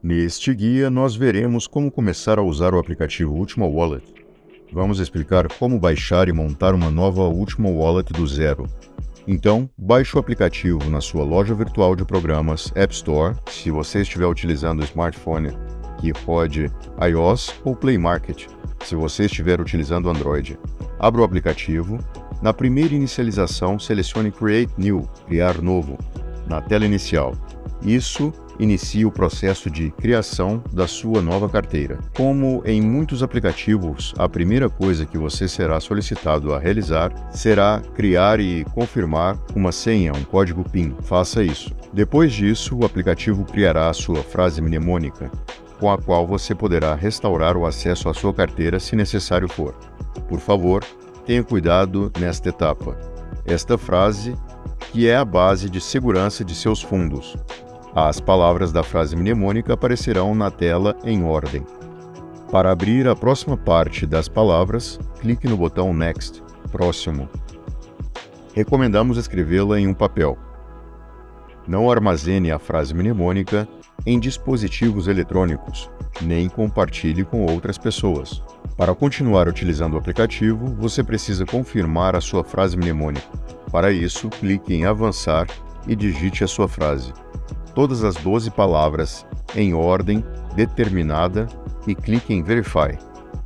Neste guia, nós veremos como começar a usar o aplicativo Ultima Wallet. Vamos explicar como baixar e montar uma nova Ultima Wallet do zero. Então, baixe o aplicativo na sua loja virtual de programas App Store, se você estiver utilizando o smartphone que rode iOS ou Play Market, se você estiver utilizando Android. Abra o aplicativo. Na primeira inicialização, selecione Create New, Criar Novo, na tela inicial. Isso inicia o processo de criação da sua nova carteira. Como em muitos aplicativos, a primeira coisa que você será solicitado a realizar será criar e confirmar uma senha, um código PIN. Faça isso. Depois disso, o aplicativo criará a sua frase mnemônica, com a qual você poderá restaurar o acesso à sua carteira se necessário for. Por favor, tenha cuidado nesta etapa. Esta frase, que é a base de segurança de seus fundos, as palavras da frase mnemônica aparecerão na tela em ordem. Para abrir a próxima parte das palavras, clique no botão Next, Próximo. Recomendamos escrevê-la em um papel. Não armazene a frase mnemônica em dispositivos eletrônicos, nem compartilhe com outras pessoas. Para continuar utilizando o aplicativo, você precisa confirmar a sua frase mnemônica. Para isso, clique em Avançar e digite a sua frase todas as 12 palavras em ordem determinada e clique em Verify.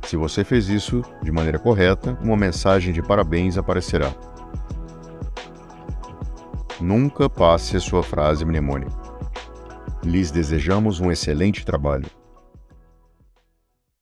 Se você fez isso de maneira correta, uma mensagem de parabéns aparecerá. Nunca passe a sua frase mnemônica. Lhes desejamos um excelente trabalho.